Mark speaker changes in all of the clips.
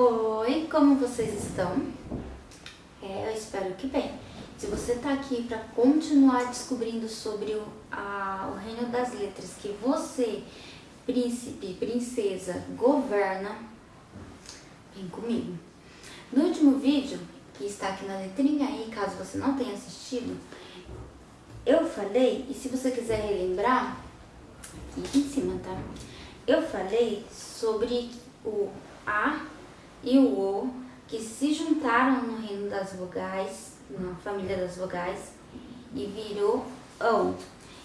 Speaker 1: Oi, como vocês estão? É, eu espero que bem. Se você está aqui para continuar descobrindo sobre o, a, o reino das letras que você, príncipe, princesa, governa, vem comigo. No último vídeo, que está aqui na letrinha aí, caso você não tenha assistido, eu falei, e se você quiser relembrar, aqui em cima, tá? Eu falei sobre o A e o O que se juntaram no reino das vogais, na família das vogais, e virou ão.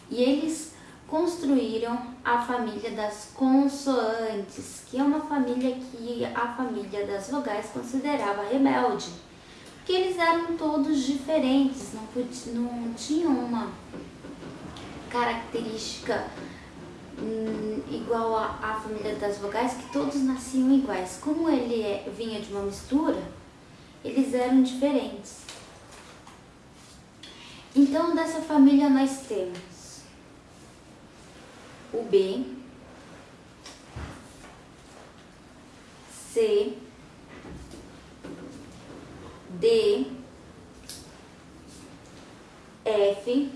Speaker 1: E eles construíram a família das consoantes, que é uma família que a família das vogais considerava rebelde. Porque eles eram todos diferentes, não, não tinham uma característica hum, igual à família das vogais, que todos nasciam iguais. Como ele é, vinha de uma mistura, eles eram diferentes. Então, dessa família nós temos o B, C, D, F,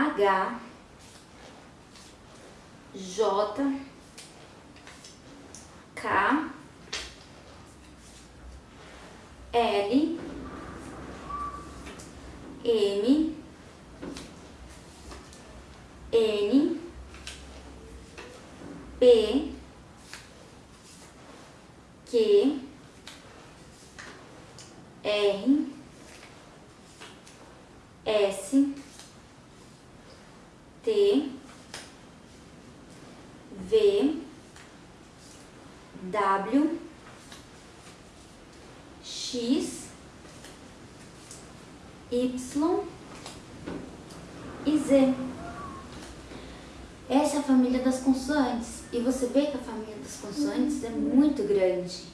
Speaker 1: H, J, K, L, M, N, P, Q, R, S, W, X, Y e Z. Essa é a família das consoantes. E você vê que a família das consoantes é muito grande.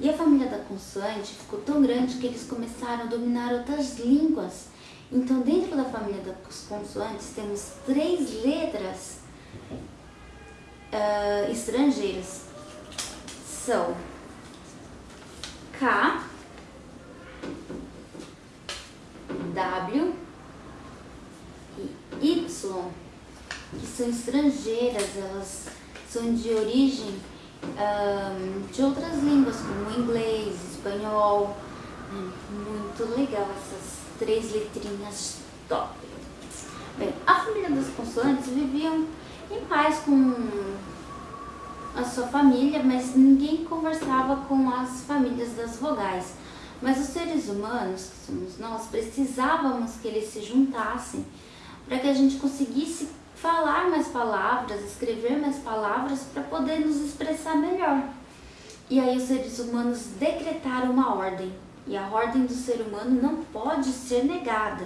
Speaker 1: E a família da consoante ficou tão grande que eles começaram a dominar outras línguas. Então, dentro da família das consoantes, temos três letras uh, estrangeiras. São K, W e Y, que são estrangeiras, elas são de origem um, de outras línguas, como inglês, espanhol. É muito legal essas três letrinhas top. Bem, a família das consoantes viviam em paz com a sua família, mas ninguém conversava com as famílias das vogais. Mas os seres humanos, que somos nós, precisávamos que eles se juntassem para que a gente conseguisse falar mais palavras, escrever mais palavras para poder nos expressar melhor. E aí os seres humanos decretaram uma ordem. E a ordem do ser humano não pode ser negada.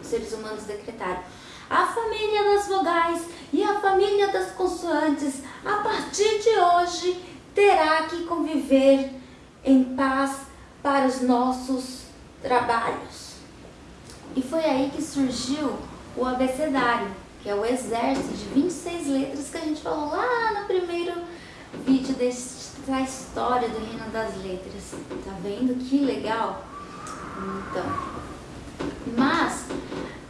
Speaker 1: Os seres humanos decretaram. A família das vogais e a família das consoantes, a partir de hoje, terá que conviver em paz para os nossos trabalhos. E foi aí que surgiu o abecedário, que é o exército de 26 letras que a gente falou lá no primeiro vídeo da história do reino das letras. Tá vendo que legal? Então, mas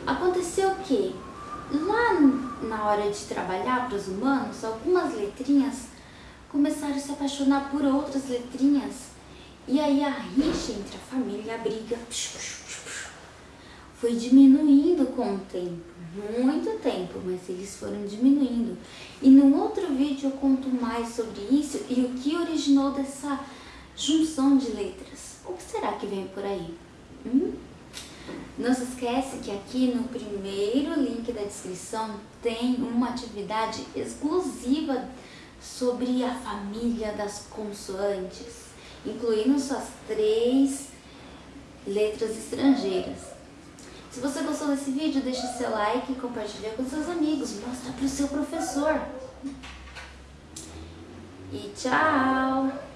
Speaker 1: aconteceu o que? Lá na hora de trabalhar para os humanos, algumas letrinhas começaram a se apaixonar por outras letrinhas e aí a rixa entre a família, a briga, foi diminuindo com o tempo, muito tempo, mas eles foram diminuindo. E no outro vídeo eu conto mais sobre isso e o que originou dessa junção de letras. O que será que vem por aí? Hum? Não se esquece que aqui no primeiro link da descrição tem uma atividade exclusiva sobre a família das consoantes incluindo suas três letras estrangeiras. Se você gostou desse vídeo, deixe seu like, compartilhe com seus amigos, mostra para o seu professor. E tchau!